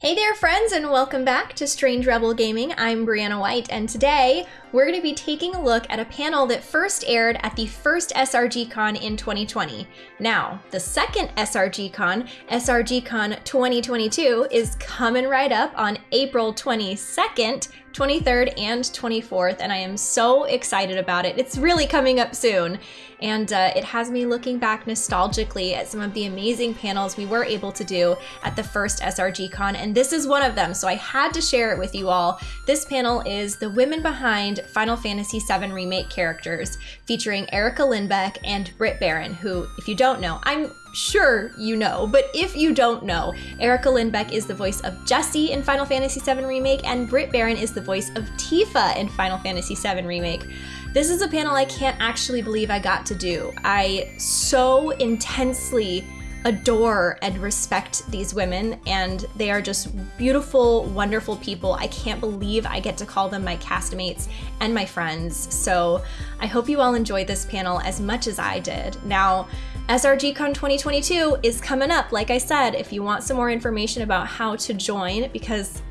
Hey there, friends, and welcome back to Strange Rebel Gaming. I'm Briana White, and today we're going to be taking a look at a panel that first aired at the first SRG Con in 2020. Now, the second SRG Con, SRG Con 2022, is coming right up on April 22nd, 23rd, and 24th, and I am so excited about it. It's really coming up soon and uh, it has me looking back nostalgically at some of the amazing panels we were able to do at the first SRG Con, and this is one of them, so I had to share it with you all. This panel is the women behind Final Fantasy VII Remake characters, featuring Erica Lindbeck and Britt Baron, who, if you don't know, I'm sure you know, but if you don't know, Erica Lindbeck is the voice of Jessie in Final Fantasy VII Remake, and Britt Baron is the voice of Tifa in Final Fantasy VII Remake. This is a panel I can't actually believe I got to do. I so intensely adore and respect these women and they are just beautiful wonderful people i can't believe i get to call them my castmates and my friends so i hope you all enjoyed this panel as much as i did now srgcon 2022 is coming up like i said if you want some more information about how to join because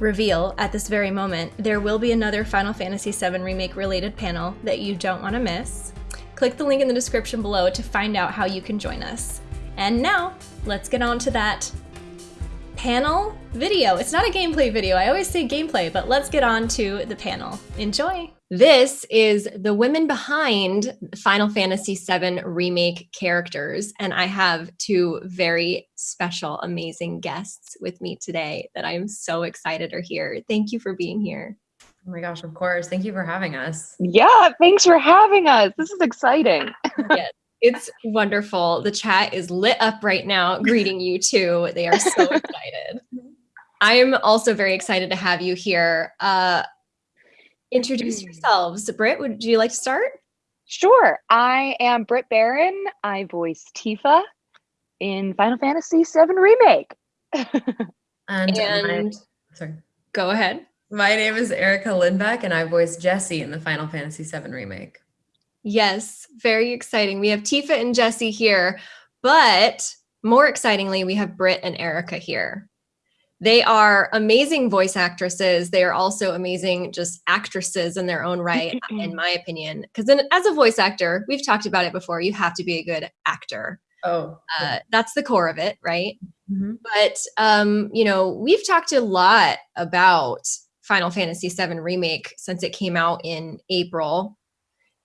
reveal at this very moment, there will be another Final Fantasy VII Remake related panel that you don't want to miss. Click the link in the description below to find out how you can join us. And now, let's get on to that panel video. It's not a gameplay video. I always say gameplay, but let's get on to the panel. Enjoy. This is the women behind Final Fantasy VII Remake characters, and I have two very special, amazing guests with me today that I'm so excited are here. Thank you for being here. Oh my gosh, of course. Thank you for having us. Yeah, thanks for having us. This is exciting. yes, it's wonderful. The chat is lit up right now, greeting you too. They are so excited. I'm also very excited to have you here. Uh, introduce mm. yourselves. Britt, would you like to start? Sure. I am Britt Baron. I voice Tifa in Final Fantasy VII Remake. and, and my, sorry. Go ahead. My name is Erica Lindbeck, and I voice Jessie in the Final Fantasy VII Remake. Yes, very exciting. We have Tifa and Jessie here, but more excitingly, we have Britt and Erica here. They are amazing voice actresses. They are also amazing just actresses in their own right, in my opinion. Because as a voice actor, we've talked about it before, you have to be a good actor. Oh, uh, that's the core of it, right? Mm-hmm. But, um, you know, we've talked a lot about Final Fantasy VII Remake since it came out in April.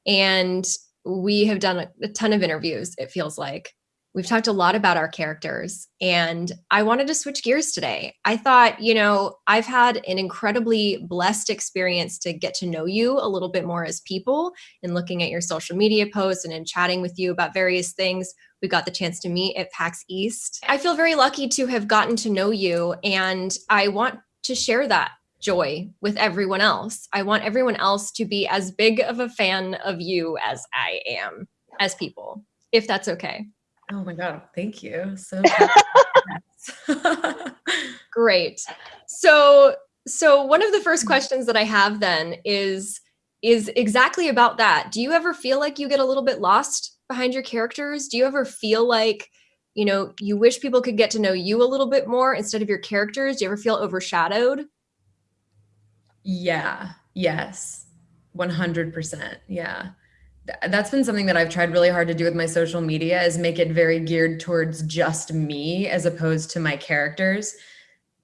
And we have done a, a ton of interviews, it feels like. We've talked a lot about our characters, and I wanted to switch gears today. I thought, you know, I've had an incredibly blessed experience to get to know you a little bit more as people in looking at your social media posts and in chatting with you about various things. We got the chance to meet at PAX East. I feel very lucky to have gotten to know you, and I want to share that joy with everyone else. I want everyone else to be as big of a fan of you as I am as people, if that's okay. Oh my God, thank you. So great. So so one of the first mm-hmm. questions that I have then is is exactly about that. Do you ever feel like you get a little bit lost behind your characters? Do you ever feel like, you know, you wish people could get to know you a little bit more instead of your characters? Do you ever feel overshadowed? Yeah. Yes. 100%. Yeah that's been something that I've tried really hard to do with my social media is make it very geared towards just me as opposed to my characters.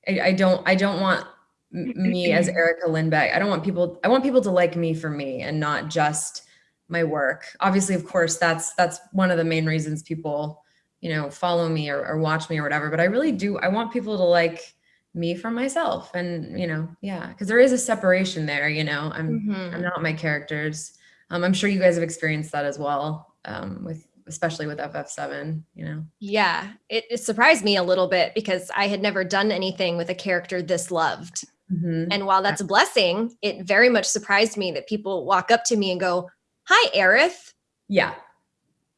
I, I don't I don't want me as Erica Lindbeck. I don't want people I want people to like me for me and not just my work. Obviously, of course, that's that's one of the main reasons people, you know, follow me or, or watch me or whatever. But I really do I want people to like me for myself. And, you know, yeah, because there is a separation there, you know. I'm mm -hmm. I'm not my characters um, I'm sure you guys have experienced that as well um, with especially with FF7, you know? Yeah, it, it, surprised me a little bit because I had never done anything with a character this loved. Mm-hmm. And while that's a blessing, it very much surprised me that people walk up to me and go, Hi, Aerith. Yeah.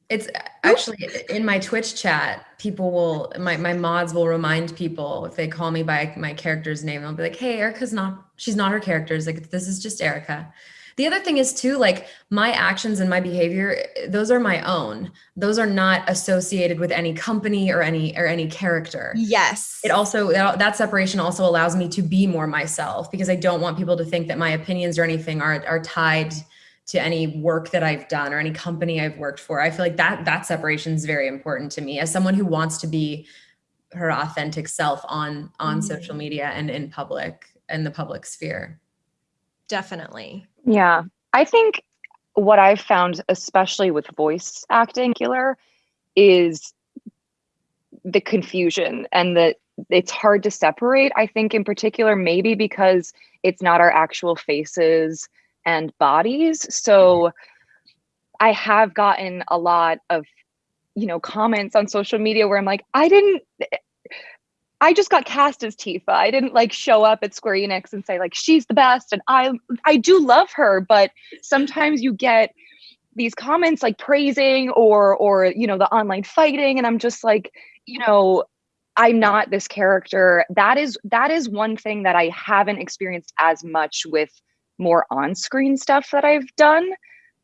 It's actually in my Twitch chat, people will, my, my mods will remind people if they call me by my character's name, they'll be like, Hey, Erica's not, she's not her character. It's like, this is just Erica The other thing is too, like my actions and my behavior, those are my own. Those are not associated with any company or any or any character. Yes. It also that, separation also allows me to be more myself because I don't want people to think that my opinions or anything are are tied to any work that I've done or any company I've worked for. I feel like that that separation is very important to me as someone who wants to be her authentic self on on Mhm. social media and in public in the public sphere. Definitely. Yeah. I think what I've found, especially with voice acting, killer, is the confusion and that it's hard to separate. I think, in particular, maybe because it's not our actual faces and bodies. So mm-hmm. I have gotten a lot of, you know, comments on social media where I'm like, I didn't. I just got cast as Tifa. I didn't like show up at Square Enix and say like she's the best and I I do love her, but sometimes you get these comments like praising or or you know the online fighting and I'm just like, you know, I'm not this character. That is that is one thing that I haven't experienced as much with more on-screen stuff that I've done.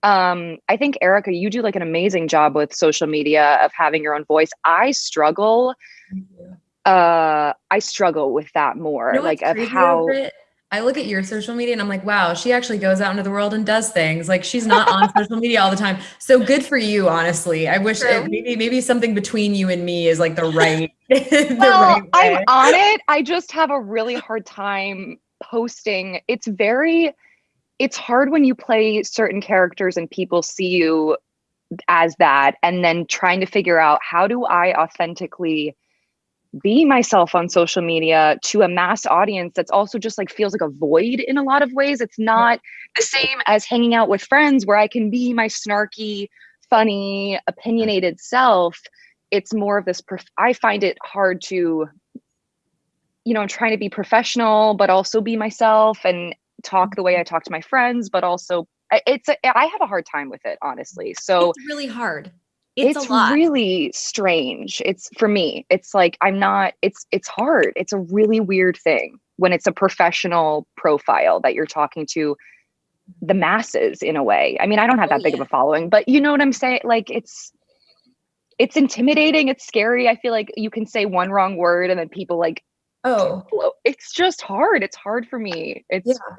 Um, I think Erica, you do like an amazing job with social media of having your own voice. I struggle uh I struggle with that more. You know like of how? I look at your social media and I'm like, wow, she actually goes out into the world and does things. Like she's not on social media all the time. So good for you, honestly. I wish it, maybe maybe something between you and me is like the right. the well, right I'm on it. I just have a really hard time posting. It's very it's hard when you play certain characters and people see you as that and then trying to figure out how do I authentically be myself on social media to a mass audience that's also just like feels like a void in a lot of ways. It's not the same as hanging out with friends where I can be my snarky, funny, opinionated self. It's more of this prof- I find it hard to you know, I'm trying to be professional but also be myself and talk the way I talk to my friends but also it's a, I have a hard time with it honestly. So it's really hard. It's, it's really strange. It's for me it's like i'm not it's it's hard. It's a really weird thing when it's a professional profile that you're talking to the masses in a way. I mean i don't have Oh, that big of a following but you know what i'm saying? Like it's it's intimidating. It's scary. I feel like you can say one wrong word and then people like Oh, it's just hard. It's hard for me. It's Yeah.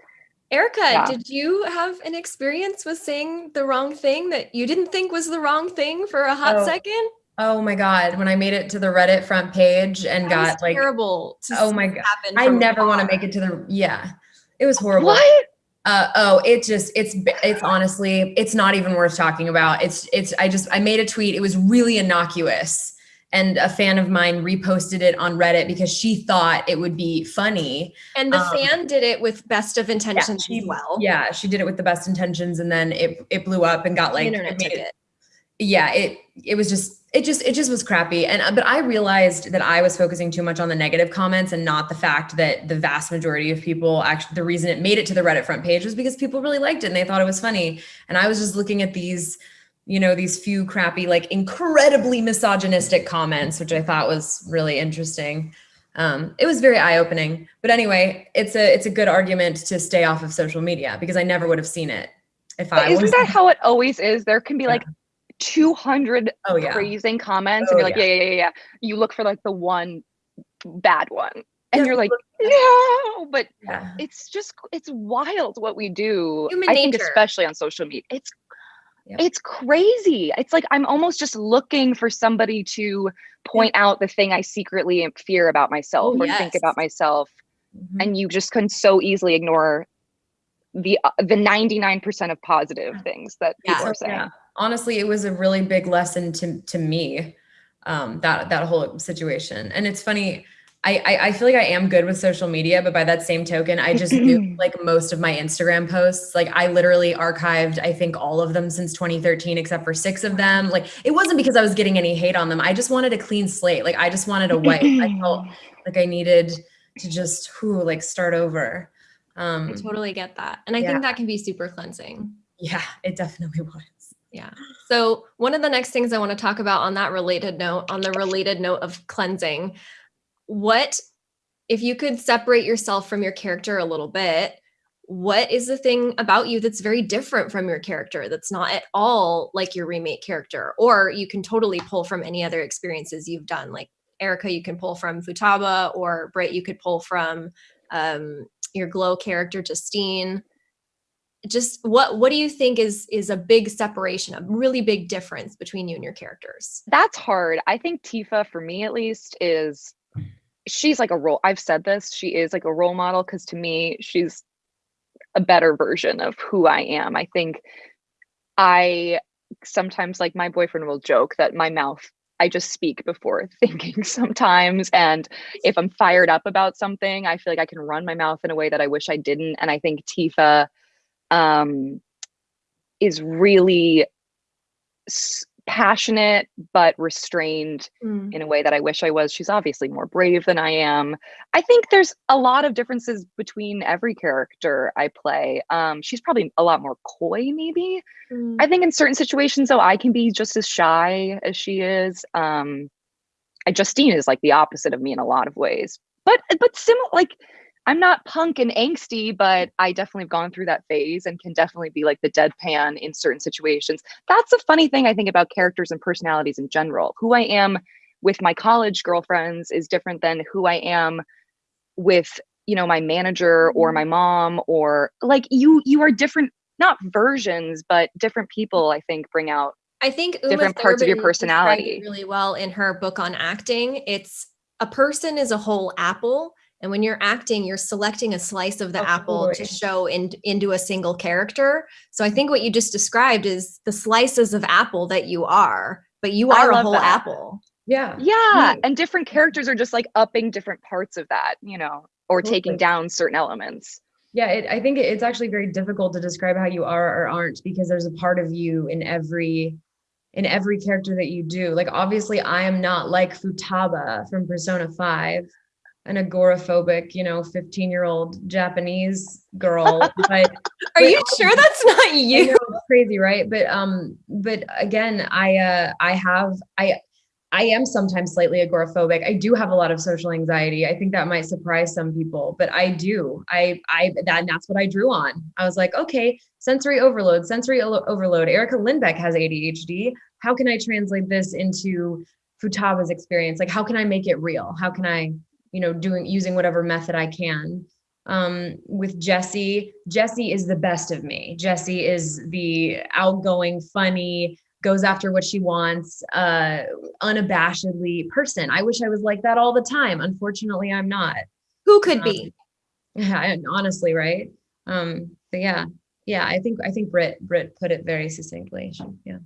Erica, Yeah. did you have an experience with saying the wrong thing that you didn't think was the wrong thing for a hot Oh, second? oh my God. When I made it to the Reddit front page and That got like, terrible. To oh my God. I never want to make it to the, yeah, it was horrible. what Uh, oh, it just, it's, it's honestly, it's not even worth talking about. It's, it's, I just, I made a tweet. It was really innocuous. And a fan of mine reposted it on Reddit because she thought it would be funny. And the Um, fan did it with best of intentions she- as well. Yeah, she did it with the best intentions, and then it it blew up and got like internet it- it. yeah it it was just it just it just was crappy and uh, but i realized that i was focusing too much on the negative comments and not the fact that the vast majority of people actually the reason it made it to the reddit front page was because people really liked it and they thought it was funny and i was just looking at these you know these few crappy like incredibly misogynistic comments which i thought was really interesting. Um, it was very eye-opening. But anyway it's a it's a good argument to stay off of social media because i never would have seen it if But i isn't was that how it always is? There can be Yeah. like 200 oh yeah. praising comments Oh, and you're like yeah. yeah. yeah yeah you look for like the one bad one and Yeah, you're like no. But yeah. it's just it's wild what we do Human i think especially on social media. It's Yep. it's crazy it's like i'm almost just looking for somebody to point out the thing i secretly fear about myself Oh, or think about myself Mhm. and you just can so easily ignore the uh, the 99% of positive things that Yeah. people are saying yeah, honestly, it was a really big lesson to to me. Um, that that whole situation, and it's funny. I, I I feel like I am good with social media, but by that same token, I just do like most of my Instagram posts. Like I literally archived, I think all of them since 2013, except for six of them. Like it wasn't because I was getting any hate on them. I just wanted a clean slate. Like I just wanted a wipe. I felt like I needed to just who like start over. Um, I totally get that. And I Yeah. think that can be super cleansing. yeah, it definitely was. Yeah. So, one of the next things I want to talk about on that related note, on the related note of cleansing, what if you could separate yourself from your character a little bit, what is the thing about you that's very different from your character that's not at all like your remake character? Or you can totally pull from any other experiences you've done like erica you can pull from futaba or Britt you could pull from um, your glow character justine. Just what what do you think is is a big separation a really big difference between you and your characters? That's hard. I think tifa for me at least is she's like a role i've said this she is like a role model because to me she's a better version of who I am. I think I sometimes like my boyfriend will joke that my mouth I just speak before thinking sometimes and if I'm fired up about something I feel like I can run my mouth in a way that I wish I didn't and I think Tifa um is really passionate but restrained mm. in a way that I wish I was. She's obviously more brave than I am. I think there's a lot of differences between every character I play. Um, she's probably a lot more coy, maybe. Mm. I think in certain situations, though, I can be just as shy as she is. Um, Justine is like the opposite of me in a lot of ways, but but similar like I'm not punk and angsty, but I definitely have gone through that phase and can definitely be like the deadpan in certain situations. That's a funny thing I think about characters and personalities in general. Who I am with my college girlfriends is different than who I am with, you know, my manager or mm-hmm. my mom or like you you are different not versions, but different people I think bring out I think Uma different Thurman parts of your personality really well in her book on acting. It's a person is a whole apple and when you're acting, you're selecting a slice of the apple to show in, into a single character. So I think what you just described is the slices of apple that you are, but you are a whole that. apple. Yeah. Yeah. Hmm. And different characters are just like upping different parts of that, you know, or taking down certain elements. Yeah, it, I think it's actually very difficult to describe how you are or aren't because there's a part of you in every in every character that you do. Like obviously I am not like Futaba from Persona 5 an agoraphobic, you know, 15 year old Japanese girl. But are you sure that's not you? Know, crazy, right? But um, but again, I uh I have I I am sometimes slightly agoraphobic. I do have a lot of social anxiety. I think that might surprise some people, but I do. I I that that's what I drew on. I was like, okay, sensory overload, sensory overload. Erica Lindbeck has ADHD. How can I translate this into Futaba's experience? Like, how can I make it real? How can I you know, doing using whatever method I can. Um, with Jessie, Jessie is the best of me. Jessie is the outgoing, funny, goes after what she wants, uh, unabashedly person. I wish I was like that all the time. Unfortunately, I'm not. Who could um, be? Yeah, honestly, right? Um, but yeah, yeah, I think I think Britt Britt put it very succinctly. Yeah.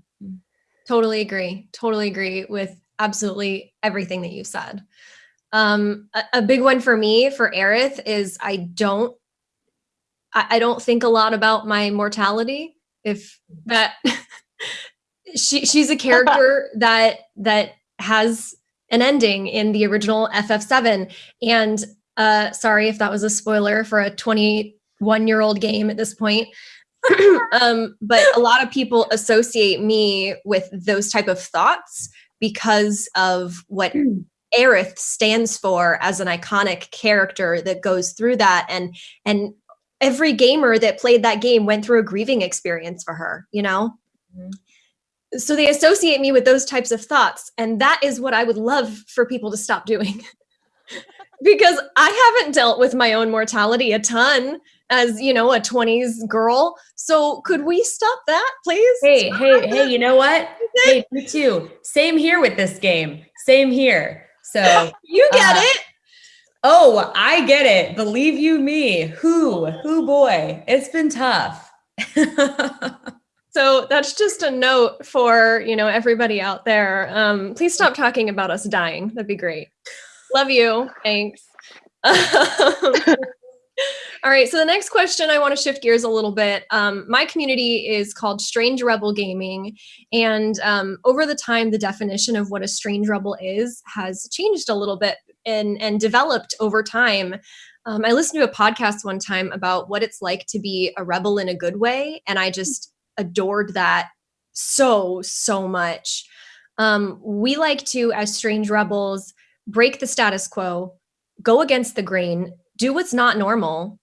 Totally agree. Totally agree with absolutely everything that you said. Um, a, a, big one for me for Aerith is I don't I, I don't think a lot about my mortality. If that she she's a character that that has an ending in the original FF7 and uh sorry if that was a spoiler for a 21 year old game at this point um but a lot of people associate me with those type of thoughts because of what hmm. Aerith stands for as an iconic character that goes through that and and every gamer that played that game went through a grieving experience for her, you know? Mm-hmm. So they associate me with those types of thoughts and that is what I would love for people to stop doing. because I haven't dealt with my own mortality a ton as, you know, a 20s girl. So could we stop that, please? Hey, hey, hey, you know what? hey, me too. Same here with this game. Same here. So you get uh, it. Oh, I get it. Believe you me. Who, who boy, it's been tough. so that's just a note for, you know, everybody out there. Um, please stop talking about us dying. That'd be great. Love you. Thanks. All right, so the next question, I want to shift gears a little bit. Um, my community is called Strange Rebel Gaming, and um, over the time, the definition of what a Strange Rebel is has changed a little bit and, and developed over time. Um, I listened to a podcast one time about what it's like to be a rebel in a good way, and I just adored that so, so much. Um, we like to, as Strange Rebels, break the status quo, go against the grain, do what's not normal,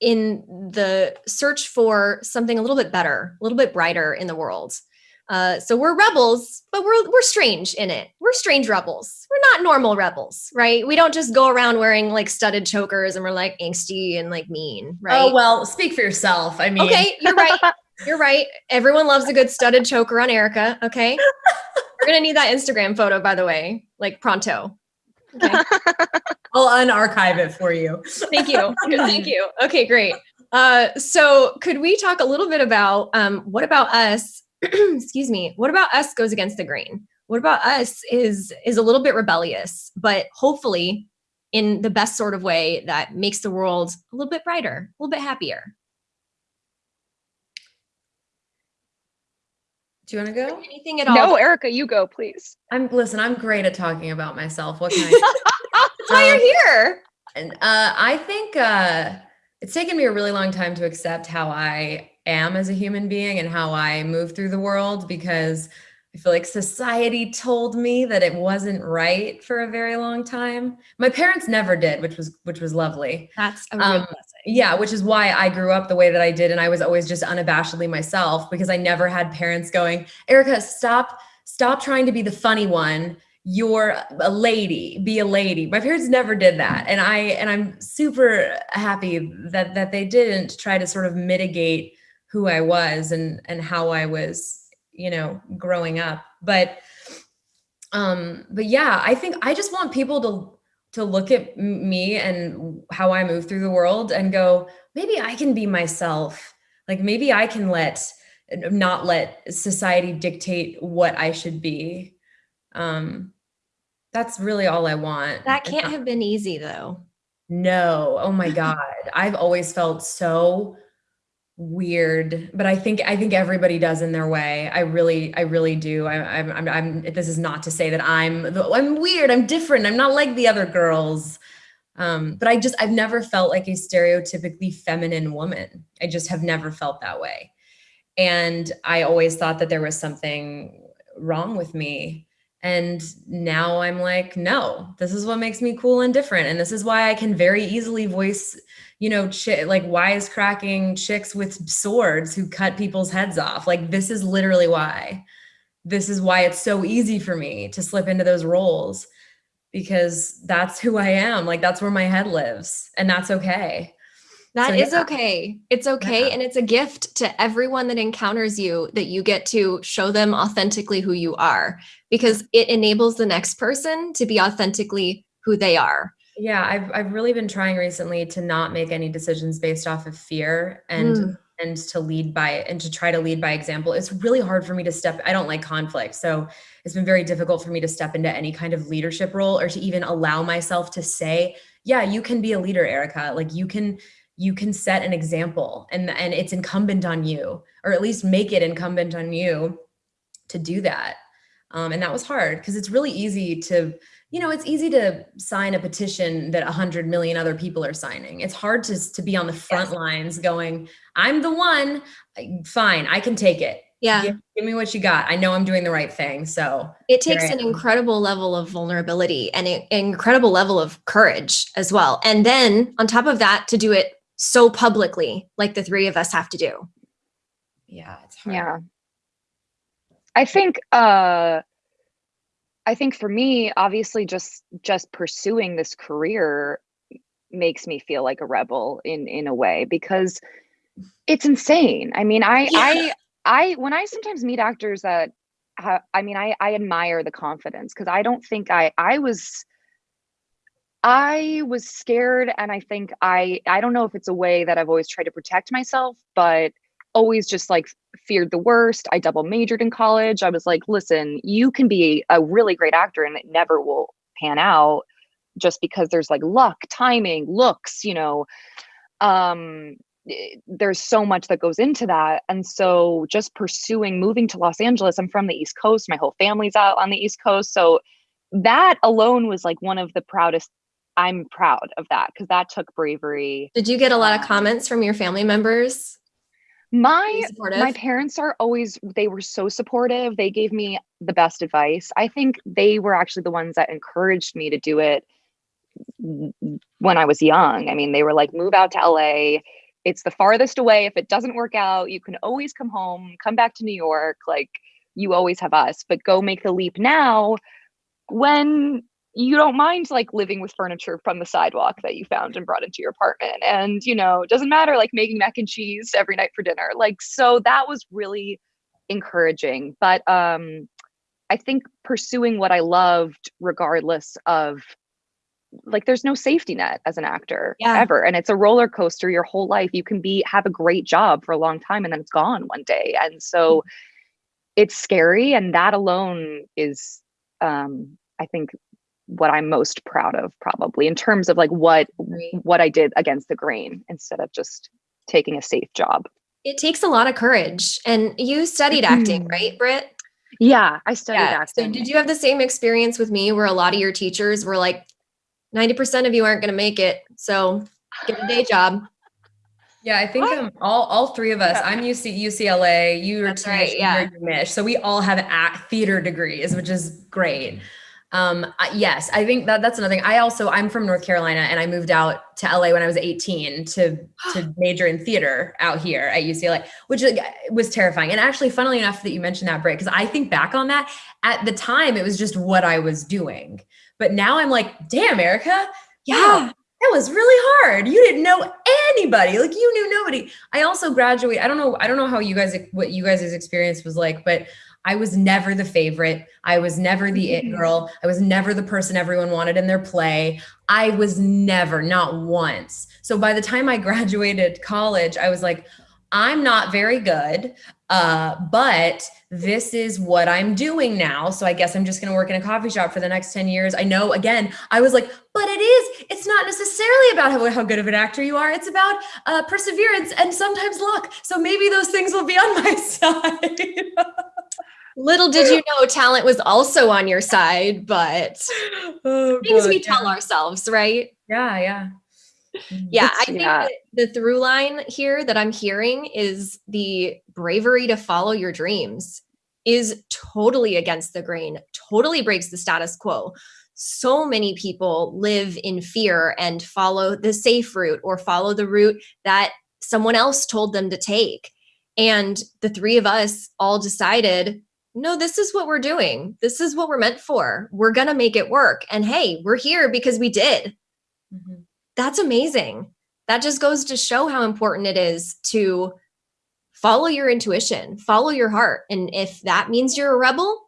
in the search for something a little bit better, a little bit brighter in the world. Uh, so we're rebels, but we're we're strange in it. We're strange rebels. We're not normal rebels, right? We don't just go around wearing like studded chokers and we're like angsty and like mean, right? Oh well, speak for yourself. I mean, okay, you're right. You're right. Everyone loves a good studded choker on Erica. Okay, we're gonna need that Instagram photo, by the way, like pronto. Okay. I'll unarchive it for you. Thank you. Thank you. Okay, great. Uh, so could we talk a little bit about um, what about us excuse me, what about us goes against the grain? What about us is is a little bit rebellious, but hopefully in the best sort of way that makes the world a little bit brighter, a little bit happier. Do you want to go? Anything at all? No, Erica, you go, please. I'm listen. I'm great at talking about myself. What can I? That's why you're here. And uh, I think uh, it's taken me a really long time to accept how I am as a human being and how I move through the world because I feel like society told me that it wasn't right for a very long time. My parents never did, which was which was lovely. That's a real Um, blessing. Yeah, which is why I grew up the way that I did and I was always just unabashedly myself because I never had parents going, "Erica, stop stop trying to be the funny one. You're a lady. Be a lady." My parents never did that. And I and I'm super happy that that they didn't try to sort of mitigate who I was and and how I was, you know, growing up. But um but yeah, I think I just want people to to look at me and how I move through the world and go, maybe I can be myself. Like maybe I can let not let society dictate what I should be. Um that's really all I want. That can't not- have been easy though. no. Oh my God. I've always felt so weird, but I think I think everybody does in their way. I really, I really do. I, I'm, I'm, I'm. This is not to say that I'm. I'm weird. I'm different. I'm not like the other girls. Um, but I just, I've never felt like a stereotypically feminine woman. I just have never felt that way, and I always thought that there was something wrong with me. And now I'm like, no, this is what makes me cool and different. And this is why I can very easily voice, you know, like wisecracking chicks with swords who cut people's heads off. Like, this is literally why. This is why it's so easy for me to slip into those roles because that's who I am. Like, that's where my head lives. And that's okay. That So, is yeah. okay. It's okay. Yeah. And it's a gift to everyone that encounters you that you get to show them authentically who you are because it enables the next person to be authentically who they are. Yeah, I've I've really been trying recently to not make any decisions based off of fear and Mm. and to lead by and to try to lead by example. It's really hard for me to step I don't like conflict. So it's been very difficult for me to step into any kind of leadership role or to even allow myself to say, yeah, you can be a leader, Erica. Like you can you can set an example and and it's incumbent on you or at least make it incumbent on you to do that. Um, and that was hard because it's really easy to you know, it's easy to sign a petition that 100 million other people are signing. It's hard to, to be on the front lines going, I'm the one. Fine, I can take it. Yeah. Give, give me what you got. I know I'm doing the right thing. So, It takes an incredible level of vulnerability and an incredible level of courage as well. And then on top of that, to do it so publicly, like the three of us have to do. yeah, it's hard. Yeah. I think uh I think for me, obviously just just pursuing this career makes me feel like a rebel in in a way because it's insane. I mean, I I I when I sometimes meet actors that ha- I mean, I I admire the confidence because I don't think I I was I was scared and I think I I don't know if it's a way that I've always tried to protect myself, but always just like feared the worst. I double majored in college. I was like, listen, you can be a really great actor and it never will pan out just because there's like luck, timing, looks, you know. Um eh, there's so much that goes into that. And so just pursuing moving to Los Angeles, I'm from the East Coast, my whole family's out on the East Coast. So that alone was like one of the proudest I'm proud of that because that took bravery. Did you get a lot of Um, comments from your family members? My my parents are always they were so supportive. They gave me the best advice. I think they were actually the ones that encouraged me to do it when I was young. I mean, they were like move out to LA, it's the farthest away. If it doesn't work out, you can always come home, come back to New York. Like you always have us, but go make the leap now when you don't mind like living with furniture from the sidewalk that you found and brought into your apartment. And, you know, it doesn't matter like making mac and cheese every night for dinner. Like, so that was really encouraging. But um, I think pursuing what I loved, regardless of like there's no safety net as an actor Yeah. ever and it's a roller coaster your whole life you can be have a great job for a long time and then it's gone one day and so it's scary and that alone is um i think what i'm most proud of probably in terms of like what what i did against the grain instead of just taking a safe job It takes a lot of courage. And you studied acting, Mhm. right, Britt? yeah i studied Yeah. acting So did you have the same experience with me where a lot of your teachers were like, 90% of you aren't going to make it. So get a day job. Yeah, I think um, all all three of us. I'm UC, UCLA. You are That's right, yeah. Mish. So we all have act theater degrees, which is great. Um, yes, I think that that's another thing. I also I'm from North Carolina, and I moved out to LA when I was 18 to to major in theater out here at UCLA, which was terrifying. And actually, funnily enough, that you mentioned that, Britt, because I think back on that. At the time, it was just what I was doing, but now I'm like, damn, Erica, Yeah. that was really hard. You didn't know anybody. Like you knew nobody. I also graduate. I don't know. I don't know how you guys what you guys' experience was like, but I was never the favorite. I was never the it Mhm. girl. I was never the person everyone wanted in their play. I was never, not once. So by the time I graduated college, I was like, I'm not very good. Uh, but this is what I'm doing now. So I guess I'm just going to work in a coffee shop for the next 10 years. I know again, I was like, but it is, it's not necessarily about how, how good of an actor you are. It's about uh, perseverance and sometimes luck. So maybe those things will be on my side. Little did you know talent was also on your side, but oh, things God, we tell ourselves, right? Yeah, yeah. Yeah, I think yeah. the through line here that I'm hearing is the bravery to follow your dreams is totally against the grain, totally breaks the status quo. So many people live in fear and follow the safe route or follow the route that someone else told them to take. And the three of us all decided, no, this is what we're doing. This is what we're meant for. We're going to make it work. And hey, we're here because we did Mhm. that's amazing. That just goes to show how important it is to follow your intuition, follow your heart. And if that means you're a rebel,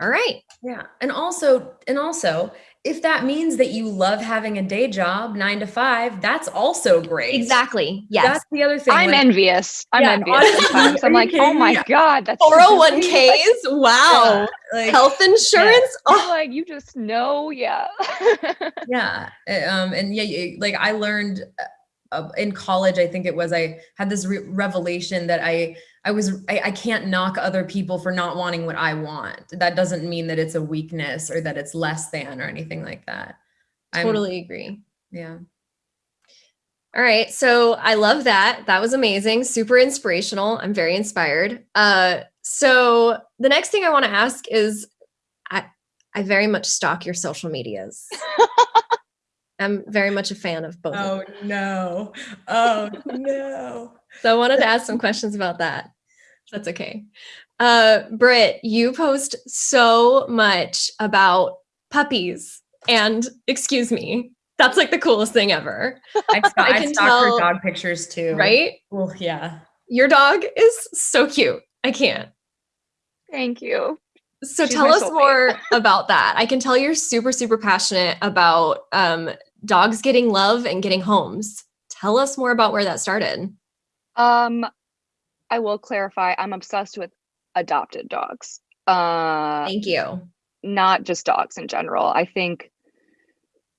all right. Yeah. And also, and also, if that means that you love having a day job, nine to five, that's also great. Exactly. Yes. That's the other thing. i'm like- envious i'm Yeah, envious honestly, i'm like oh my me? god that's so 401ks. Wow. Yeah, like, Health insurance. I'm Oh, like you just know yeah yeah uh, um and yeah like i learned uh, in college i think it was i had this re- revelation that i i was I, I can't knock other people for not wanting what i want that doesn't mean that it's a weakness or that it's less than or anything like that I'm- totally agree. yeah All right. So I love that. That was amazing. Super inspirational. I'm very inspired. Uh, so the next thing I want to ask is I I very much stalk your social medias. I'm very much a fan of both. of them. no oh no So I wanted to ask some questions about that. That's okay. Uh, Britt, you post so much about puppies and excuse me, that's like the coolest thing ever, i, st- I I, can stalk tell- her dog pictures too right? well yeah Your dog is so cute. I can't. thank you So She's tell us soulmate. more about that. I can tell you're super, super passionate about um, dogs getting love and getting homes. Tell us more about where that started. Um, I will clarify. I'm obsessed with adopted dogs. Uh, Thank you. not just dogs in general. I think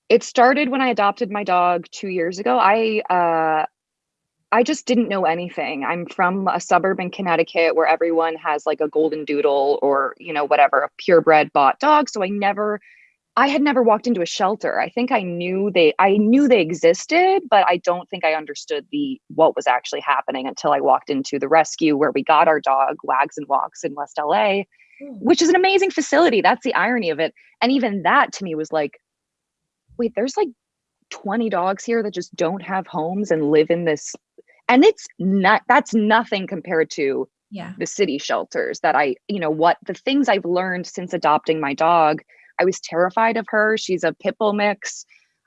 it started when I adopted my dog two years ago. I uh, I just didn't know anything. I'm from a suburb in Connecticut where everyone has like a golden doodle or you know whatever a purebred bought dog. So I never, I had never walked into a shelter. I think I knew they, I knew they existed, but I don't think I understood the what was actually happening until I walked into the rescue where we got our dog Wags and Walks in West LA hmm. which is an amazing facility. That's the irony of it. And even that to me was like, wait, there's like 20 dogs here that just don't have homes and live in this and it's not that's nothing compared to Yeah. the city shelters that I, you know, what the things I've learned since adopting my dog. I was terrified of her. She's a pit bull mix.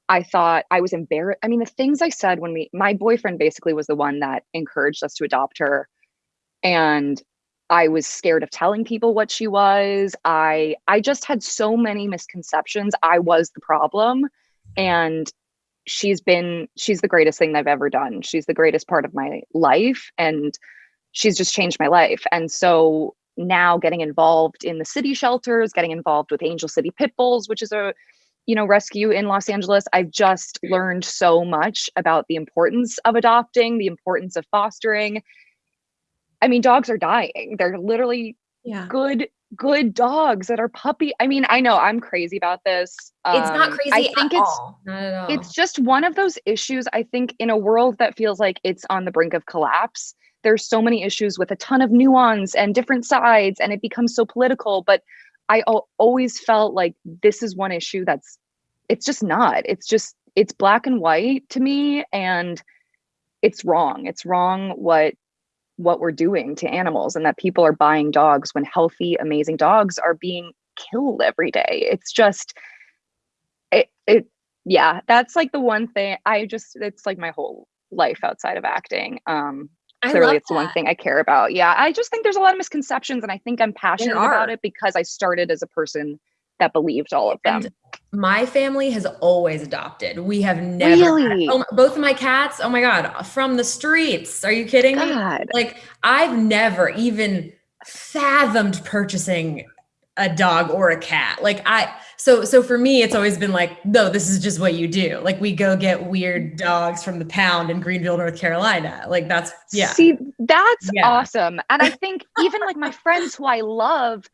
I thought I was embarrassed. I mean, the things I said when we, my boyfriend basically was the one that encouraged us to adopt her. And I was scared of telling people what she was. I, I just had so many misconceptions. I was the problem. And she's been, she's the greatest thing I've ever done. She's the greatest part of my life. And she's just changed my life. And so now getting involved in the city shelters, getting involved with Angel City Pit Bulls, which is a you know rescue in Los Angeles, I've just learned so much about the importance of adopting, the importance of fostering. I mean, dogs are dying. They're literally Yeah. good good dogs that are puppy. I mean, I know I'm crazy about this. It's not Um, crazy I think it's all. Not at all. it's just one of those issues i think in a world that feels like it's on the brink of collapse there's so many issues with a ton of nuance and different sides and it becomes so political but i always felt like this is one issue that's it's just not. It's just it's black and white to me and it's wrong. It's wrong what what we're doing to animals and that people are buying dogs when healthy amazing dogs are being killed every day. It's just it it yeah that's like the one thing i just it's like my whole life outside of acting. Um clearly love it's the one thing i care about yeah i just think there's a lot of misconceptions and i think i'm passionate about it because i started as a person that believed all of them And my family has always adopted. We have never. had- oh, both of my cats. Oh my god, from the streets. Are you kidding me? Like I've never even fathomed purchasing a dog or a cat. Like I so so for me it's always been like no this is just what you do. Like we go get weird dogs from the pound in Greenville, North Carolina. Like that's yeah. see that's Yeah. awesome and i think even like my friends who i love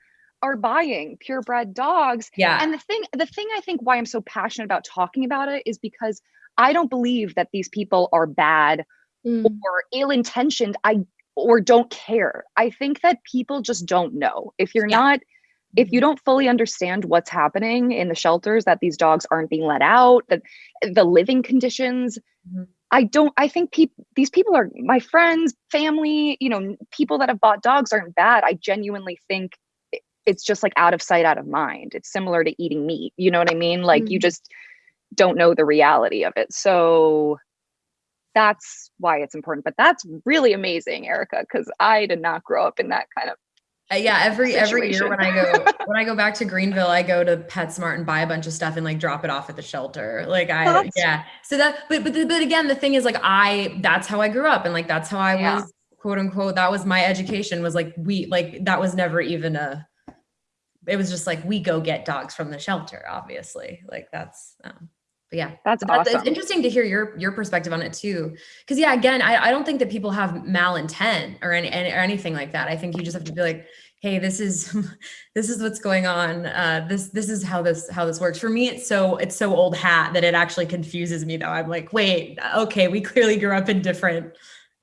are buying purebred dogs yeah. and the thing the thing i think why i'm so passionate about talking about it is because i don't believe that these people are bad Mm. or ill-intentioned i or don't care i think that people just don't know if you're Yeah. not if you don't fully understand what's happening in the shelters that these dogs aren't being let out that the living conditions Mhm. i don't i think people these people are my friends family you know people that have bought dogs aren't bad. I genuinely think it's just like out of sight out of mind. It's similar to eating meat you know what i mean? Like you Mhm. just don't know the reality of it. So that's why it's important. But that's really amazing erica because i did not grow up in that kind of yeah, every every year when I go when I go back to Greenville, I go to PetSmart and buy a bunch of stuff and like drop it off at the shelter. Like I That's- yeah. So that but but but again, the thing is like I that's how I grew up and like that's how I Yeah. was quote unquote that was my education was like we like that was never even a it was just like we go get dogs from the shelter obviously like that's um but yeah that's that's- awesome It's interesting to hear your your perspective on it too, because yeah, again, I, I don't think that people have malintent or any, any or anything like that. I think you just have to be like, hey, this is this is what's going on. Uh, this this is how this how this works. For me, it's so it's so old hat that it actually confuses me. Though I'm like, wait, okay, we clearly grew up in different,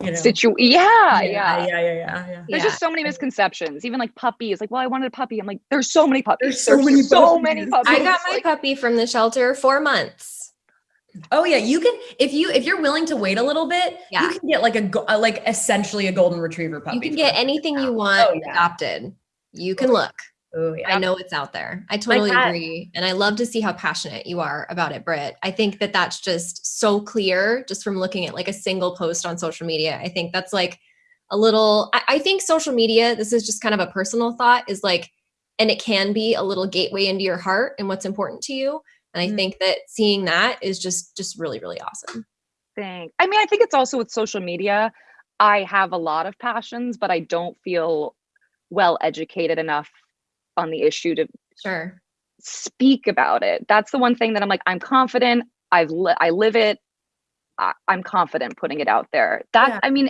you know. Situ- yeah, yeah, yeah, yeah, yeah, yeah, yeah. There's Yeah. just so many misconceptions. Even like puppies, like, well, I wanted a puppy. I'm like, there's so many puppies. There's so many so many puppies. puppies. I got my Like, puppy from the shelter four months. Oh yeah, you can if you if you're willing to wait a little bit, Yeah. you can get like a go- uh, like essentially a golden retriever puppy. You can get anything you want Oh, yeah. adopted. You can look. Oh yeah. I know it's out there. I totally agree. And I love to see how passionate you are about it, Britt. I think that that's just so clear just from looking at like a single post on social media. I think that's like a little, I, I think social media, this is just kind of a personal thought, is like, and it can be a little gateway into your heart and what's important to you. And I Mhm. think that seeing that is just, just really, really awesome. thing. I mean, I think it's also with social media. I have a lot of passions, but I don't feel well educated enough on the issue to Sure. speak about it. That's the one thing that I'm like, I'm confident. I've li- I live it. I- I'm confident putting it out there. That Yeah. I mean,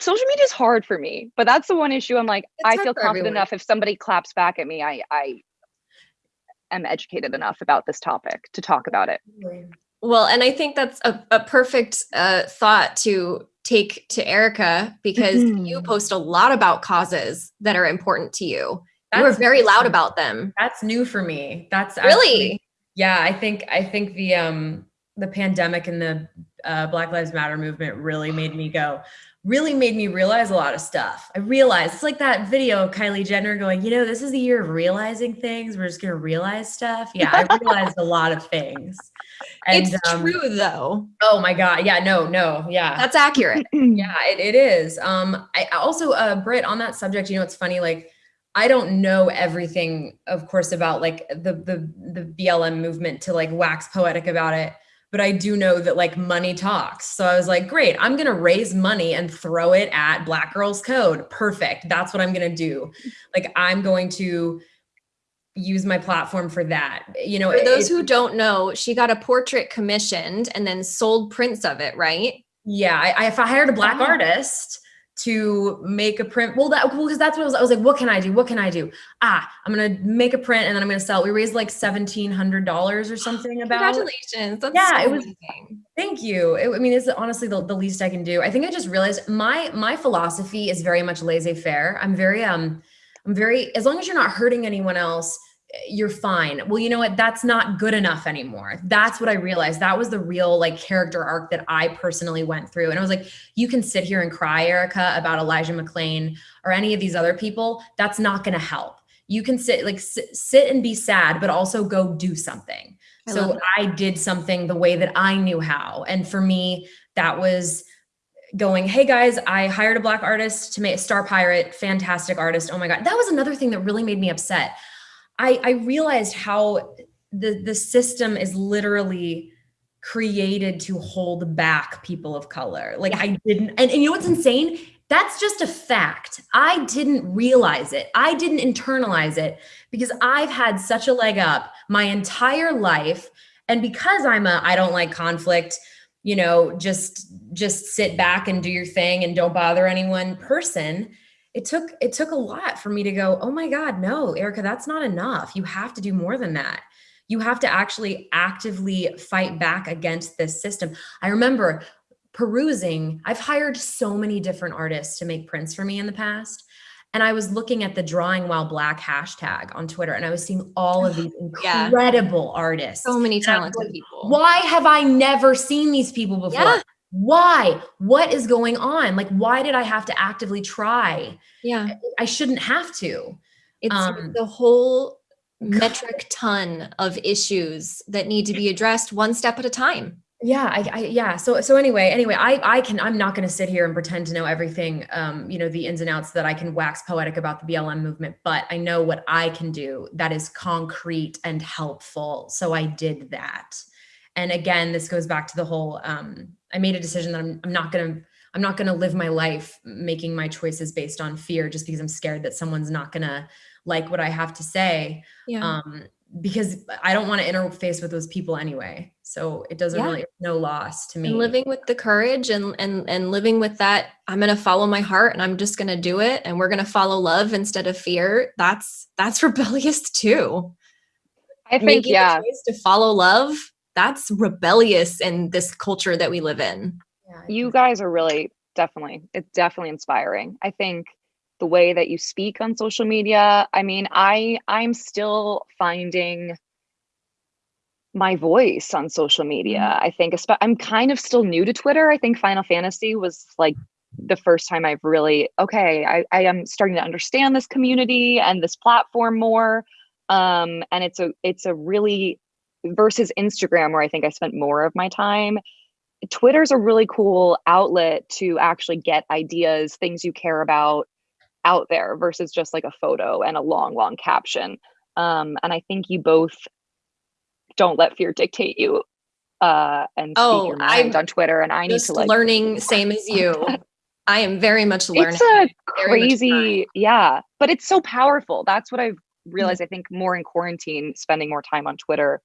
social media is hard for me, but that's the one issue. I'm like, It's I feel confident everyone. enough. If somebody claps back at me, I I am educated enough about this topic to talk about it. Well, and I think that's a, a perfect uh, thought to take to Erica because you Mhm. post a lot about causes that are important to you. You were That's very loud about them. That's new for me. That's actually- Really? yeah. I think I think the um the pandemic and the uh, Black Lives Matter movement really made me go, really made me realize a lot of stuff. I realized it's like that video of Kylie Jenner going, you know, this is the year of realizing things. We're just going to realize stuff. Yeah, I realized a lot of things. And, it's um, true though. Oh my God. Yeah, no, no. Yeah. That's accurate. yeah, it, it is. Um, I also, uh, Britt on that subject, you know, it's funny, like, I don't know everything, of course, about like the the the BLM movement to like wax poetic about it but I do know that like money talks. So I was like, great, I'm going to raise money and throw it at Black Girls Code. Perfect. That's what I'm going to do. Like, I'm going to use my platform for that. You know, for those it, who don't know, she got a portrait commissioned and then sold prints of it, right? Yeah. I, I if I hired a Black oh. artist, to make a print. Well, that because well, that's what I was, I was like, what can I do? What can I do? Ah, I'm gonna make a print and then I'm gonna sell. It. We raised like seventeen hundred dollars or something. About congratulations. That's yeah, so it was. Amazing. Thank you. It, I mean, it's honestly the, the least I can do. I think I just realized my my philosophy is very much laissez faire. I'm very um, I'm very as long as you're not hurting anyone else you're fine. Well, you know what? That's not good enough anymore. That's what I realized. That was the real like character arc that I personally went through. And I was like, you can sit here and cry, Erica, about Elijah McClain or any of these other people. That's not going to help. You can sit like sit, sit and be sad, but also go do something. I so I did something the way that I knew how. And for me, that was going, hey guys, I hired a black artist to make a Star Pirate, fantastic artist. Oh my God. That was another thing that really made me upset I, I realized how the, the system is literally created to hold back people of color. Like. I didn't, and, and you know what's insane? That's just a fact. I didn't realize it. I didn't internalize it because I've had such a leg up my entire life. And because I'm a, I don't like conflict, you know, just, just sit back and do your thing and don't bother anyone person it took it took a lot for me to go oh my god no erica that's not enough. You have to do more than that. You have to actually actively fight back against this system. I remember perusing i've hired so many different artists to make prints for me in the past and i was looking at the drawing while black hashtag on twitter and i was seeing all of these incredible yeah. artists. So many talented like, people. Why have i never seen these people before? Yeah why? What is going on? Like why did i have to actively try? Yeah. I shouldn't have to. It's um, the whole metric ton of issues that need to be addressed one step at a time. Yeah I, I, yeah. So so anyway anyway i i can i'm not going to sit here and pretend to know everything um you know the ins and outs that i can wax poetic about the blm movement but i know what i can do that is concrete and helpful. So i did that and again this goes back to the whole um I made a decision that I'm, I'm not going to, I'm not going to live my life making my choices based on fear just because I'm scared that someone's not going to like what I have to say. Yeah. Um, because I don't want to interface with those people anyway. So it doesn't yeah. really no loss to me. And living with the courage and and and living with that, I'm gonna follow my heart and I'm just gonna do it and we're gonna follow love instead of fear. That's that's rebellious too. I think Making yeah. to follow love that's rebellious in this culture that we live in. You guys are really definitely, it's definitely inspiring. I think the way that you speak on social media, I mean, I I'm still finding my voice on social media. Mm-hmm. I think I'm kind of still new to Twitter. I think Final Fantasy was like the first time I've really okay, I, I am starting to understand this community and this platform more. Um, and it's a it's a really versus Instagram, where I think I spent more of my time. Twitter's a really cool outlet to actually get ideas, things you care about out there versus just like a photo and a long, long caption. Um, and I think you both don't let fear dictate you uh, and oh, speak your mind I'm on Twitter. And I need to like learning same as you. I am very much learning. It's a crazy, yeah, but it's so powerful. That's what I've mm. realized. Mm-hmm. I think more in quarantine, spending more time on Twitter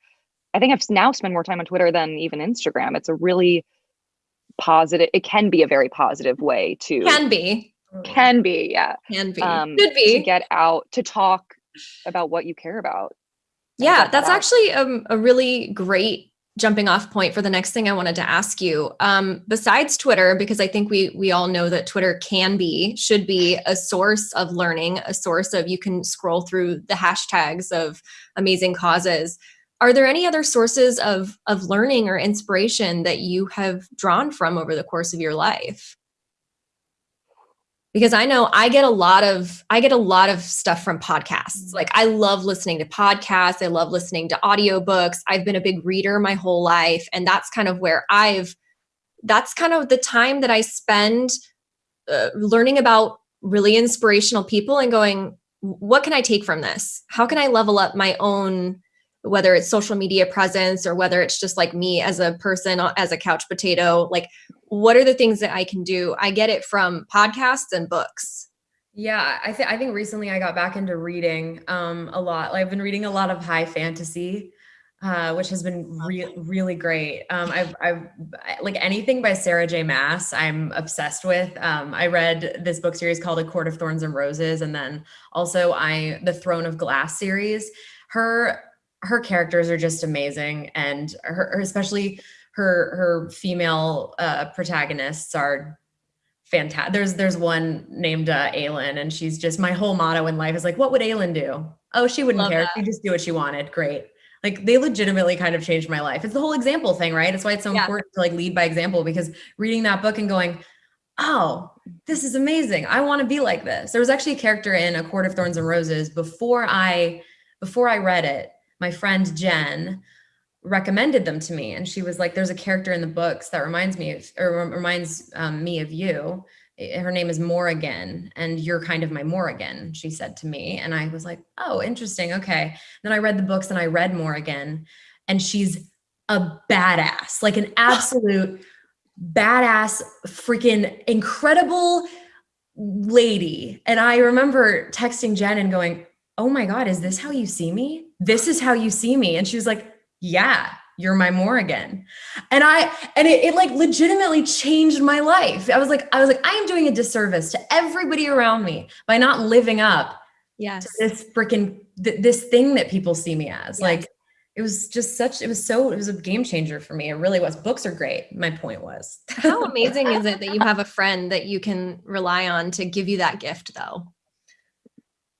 I think I've now spent more time on Twitter than even Instagram. It's a really positive, it can be a very positive way to can be. Can be, yeah. Can be. Um, Could be. To get out to talk about what you care about. Yeah, that's that actually a, a really great jumping off point for the next thing I wanted to ask you. Um, besides Twitter, because I think we we all know that Twitter can be, should be a source of learning, a source of you can scroll through the hashtags of amazing causes are there any other sources of of learning or inspiration that you have drawn from over the course of your life? Because i know i get a lot of i get a lot of stuff from podcasts. Like i love listening to podcasts. I love listening to audiobooks. I've been a big reader my whole life and that's kind of where i've that's kind of the time that i spend uh, learning about really inspirational people and going what can i take from this? How can i level up my own whether it's social media presence or whether it's just like me as a person uh, as a couch potato like what are the things that i can do i get it from podcasts and books yeah i think i think recently i got back into reading um a lot i've been reading a lot of high fantasy uh, which has been re- really great. Um, I've, I've like anything by Sarah J. Maas, I'm obsessed with. Um, I read this book series called A Court of Thorns and Roses, and then also I the Throne of Glass series. Her her characters are just amazing and her, especially her her female uh, protagonists are fantastic. There's there's one named uh, Aelin, and she's just my whole motto in life is like, what would Aelin do? Oh, she wouldn't Love care. She just do what she wanted. Great. Like they legitimately kind of changed my life. It's the whole example thing, right? It's why it's so yeah. important to like lead by example because reading that book and going, oh, this is amazing. I want to be like this. There was actually a character in A Court of Thorns and Roses before I before I read it my friend Jen recommended them to me. And she was like there's a character in the books that reminds me of or reminds um, me of you. Her name is Morrigan and you're kind of my Morrigan she said to me. And I was like oh interesting okay. Then I read the books and I read Morrigan and she's a badass like an absolute badass freaking incredible lady. And I remember texting Jen and going oh my god is this how you see me this is how you see me. And she was like, yeah, you're my Morrigan. And I, and it, it like legitimately changed my life. I was like, I was like, I am doing a disservice to everybody around me by not living up yes. to this freaking, th- this thing that people see me as yes. like, it was just such it was so it was a game changer for me it really was books are great my point was how amazing is it that you have a friend that you can rely on to give you that gift though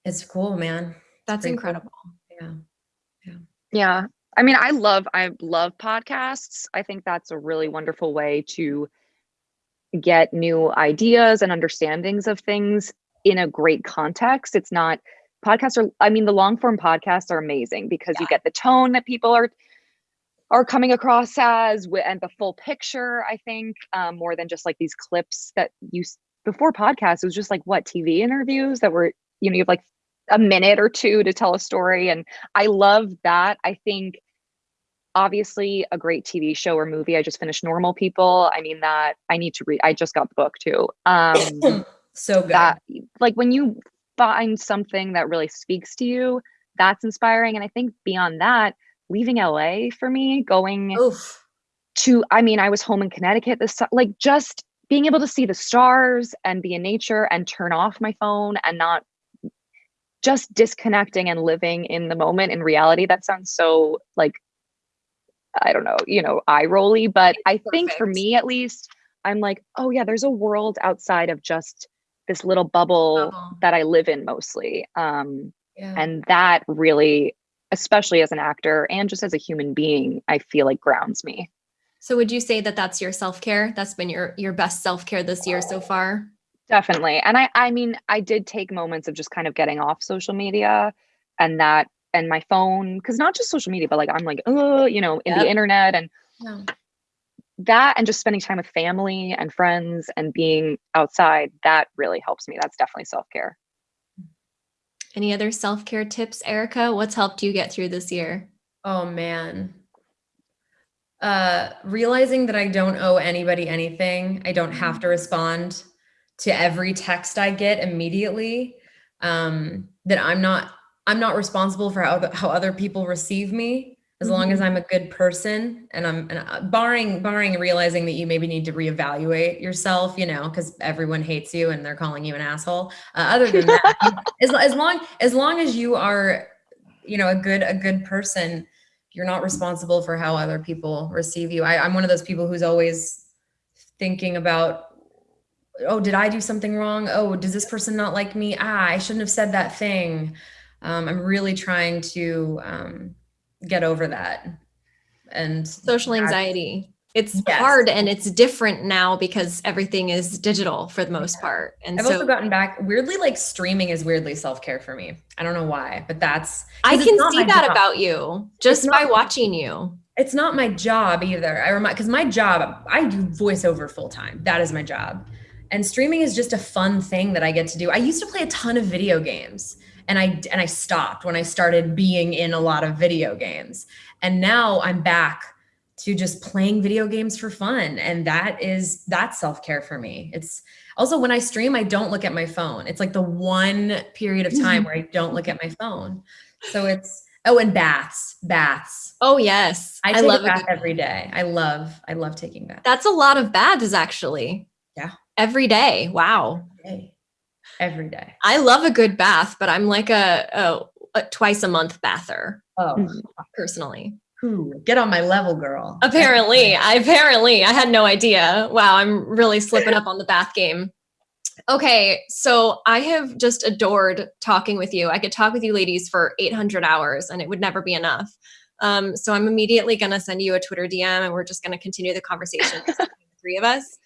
it's cool man that's incredible cool. yeah yeah. I mean, I love I love podcasts. I think that's a really wonderful way to get new ideas and understandings of things in a great context. It's not podcasts are I mean, the long form podcasts are amazing because yeah. you get the tone that people are are coming across as and the full picture, I think, um, more than just like these clips that you before podcasts, it was just like what TV interviews that were, you know, you have like a minute or two to tell a story. And I love that. I think obviously a great TV show or movie. I just finished Normal People. I mean that I need to read. I just got the book too. Um so good. That, like when you find something that really speaks to you, that's inspiring. And I think beyond that, leaving LA for me, going Oof. to I mean, I was home in Connecticut this like just being able to see the stars and be in nature and turn off my phone and not just disconnecting and living in the moment in reality. That sounds so like, I don't know, you know, eye rolly, but I think for me at least, I'm like, oh yeah, there's a world outside of just this little bubble that I live in mostly. Um, yeah. And that really, especially as an actor and just as a human being, I feel like grounds me. So would you say that that's your self-care? That's been your your best self-care this year so far? Definitely. And I I mean, I did take moments of just kind of getting off social media and that and my phone cuz not just social media but like I'm like, oh, you know, in yep. the internet and yeah. that and just spending time with family and friends and being outside, that really helps me. That's definitely self-care. Any other self-care tips, Erica? What's helped you get through this year? Oh man. Uh realizing that I don't owe anybody anything. I don't have to respond to every text I get immediately. Um, that I'm not I'm not responsible for how how other people receive me as long as mm-hmm. I'm a good person and I'm and barring barring realizing that you maybe need to reevaluate yourself, you know, because everyone hates you and they're calling you an asshole. Uh, other than that, as, as long as long as you are, you know, a good a good person, you're not responsible for how other people receive you. I, I'm one of those people who's always thinking about oh, did I do something wrong? Oh, does this person not like me? Ah, I shouldn't have said that thing. Um, I'm really trying to, um, get over that. And social anxiety. It's Yes. hard and it's different now because everything is digital for the most part. And I've so also gotten back weirdly like streaming is weirdly self-care for me. I don't know why, but that's I can see that job. about you just by watching you. it's not my job either. I remind because my job, I do voiceover full time. That is my job. And streaming is just a fun thing that I get to do. I used to play a ton of video games and I and I stopped when I started being in a lot of video games. And now I'm back to just playing video games for fun and that is that's self-care for me. It's also when I stream I don't look at my phone. It's like the one period of time mm-hmm. where I don't look at my phone. So it's oh and baths, baths. Oh yes. I, I, love bath every day. I love, I love taking baths. That's a lot of baths actually. Every day. Wow. Every day. Every day. I love a good bath, but I'm like a, a, a twice a month bather Oh, Mhm. personally. ooh, get on my level, girl. Apparently, I apparently I had no idea. Wow, I'm really slipping up on the bath game. Okay, so I have just adored talking with you. I could talk with you ladies for 800 hours and it would never be enough. Um, so I'm immediately going to send you a Twitter DM and we're just going to continue the conversation the three of us.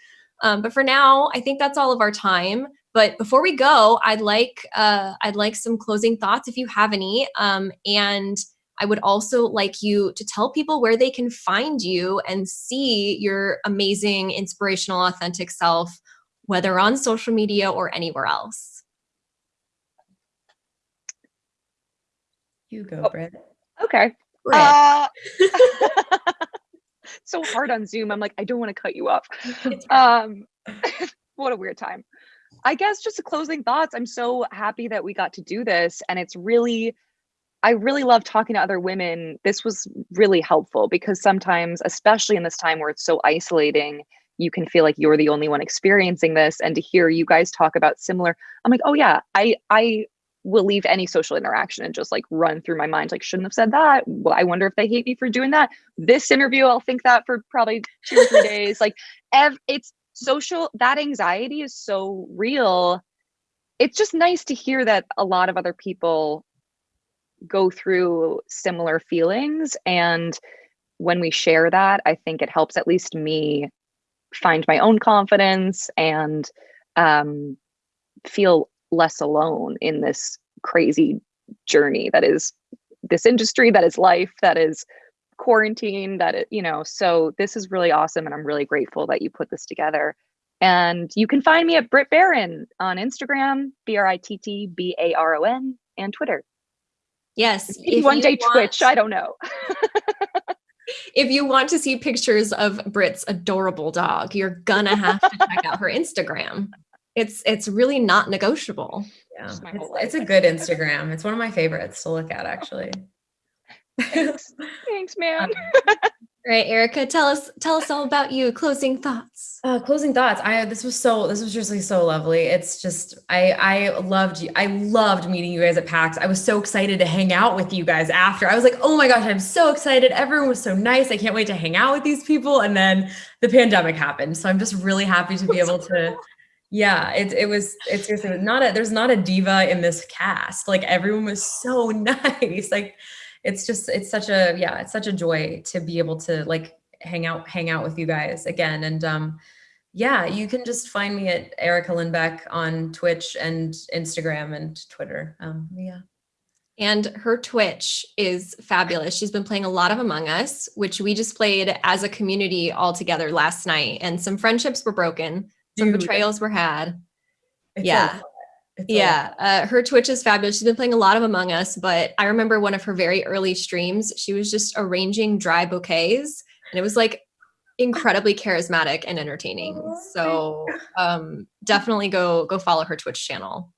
Um, but for now, I think that's all of our time. But before we go, I'd like uh, I'd like some closing thoughts if you have any. Um, and I would also like you to tell people where they can find you and see your amazing, inspirational, authentic self, whether on social media or anywhere else. You go, Oh. Britt. Okay. Britt. Uh, so hard on Zoom. I'm like, I don't want to cut you off. Um, what a weird time. I guess just closing thoughts. I'm so happy that we got to do this, and it's really, I really love talking to other women. This was really helpful because sometimes, especially in this time where it's so isolating, you can feel like you're the only one experiencing this, and to hear you guys talk about similar, I'm like, oh yeah, I I will leave any social interaction and just like run through my mind like shouldn't have said that. Well i wonder if they hate me for doing that. This interview i'll think that for probably two or three days. Like ev- it's social that anxiety is so real. It's just nice to hear that a lot of other people go through similar feelings and when we share that i think it helps at least me find my own confidence and um, feel less alone in this crazy journey that is this industry that is life that is quarantine that it, you know so this is really awesome and i'm really grateful that you put this together and you can find me at Britt Baron on Instagram, B R I T T B A R O N, and Twitter. yes. If one day want- Twitch. I don't know. if you want to see pictures of Britt's adorable dog, you're gonna have to check out her Instagram. It's it's really not negotiable. Yeah. It's, it's a good Instagram. It's one of my favorites to look at, actually. Thanks, Thanks man. All right, Erica, tell us tell us all about you. Closing thoughts. Uh, closing thoughts. I this was so this was just like so lovely. It's just I I loved you. I loved meeting you guys at PAX. I was so excited to hang out with you guys after. I was like, oh my gosh, I'm so excited. Everyone was so nice. I can't wait to hang out with these people. And then the pandemic happened, so I'm just really happy to be able to. Yeah, it it was it's seriously not a there's not a diva in this cast. Like everyone was so nice. Like it's just it's such a yeah it's such a joy to be able to like hang out hang out with you guys again and um yeah you can just find me at erica lindbeck on twitch and instagram and twitter um yeah And her Twitch is fabulous. She's been playing a lot of Among Us, which we just played as a community all together last night. And some friendships were broken, some Dude. betrayals were had. It's Yeah. Yeah, uh, her Twitch is fabulous. She's been playing a lot of Among Us, but I remember one of her very early streams. She was just arranging dry bouquets, and it was like incredibly charismatic and entertaining. Oh, So um, definitely go go follow her Twitch channel.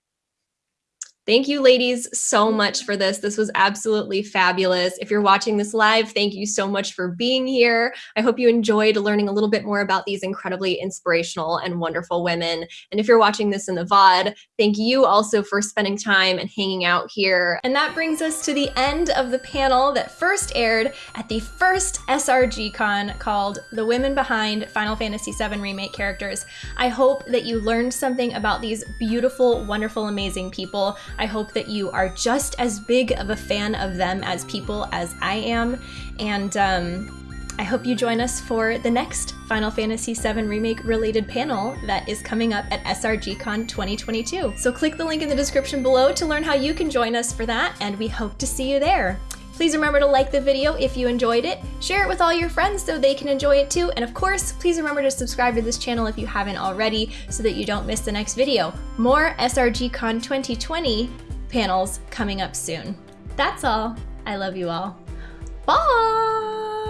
Thank you, ladies, so much for this. This was absolutely fabulous. If you're watching this live, thank you so much for being here. I hope you enjoyed learning a little bit more about these incredibly inspirational and wonderful women. And if you're watching this in the VOD, thank you also for spending time and hanging out here. And that brings us to the end of the panel that first aired at the first SRG Con called The Women Behind Final Fantasy VII Remake Characters. I hope that you learned something about these beautiful, wonderful, amazing people. I hope that you are just as big of a fan of them as people as I am. And um, I hope you join us for the next Final Fantasy VII Remake related panel that is coming up at SRGCon 2022. So click the link in the description below to learn how you can join us for that, and we hope to see you there. Please remember to like the video if you enjoyed it, share it with all your friends so they can enjoy it too, and of course, please remember to subscribe to this channel if you haven't already so that you don't miss the next video. More SRGCon 2020 panels coming up soon. That's all. I love you all. Bye!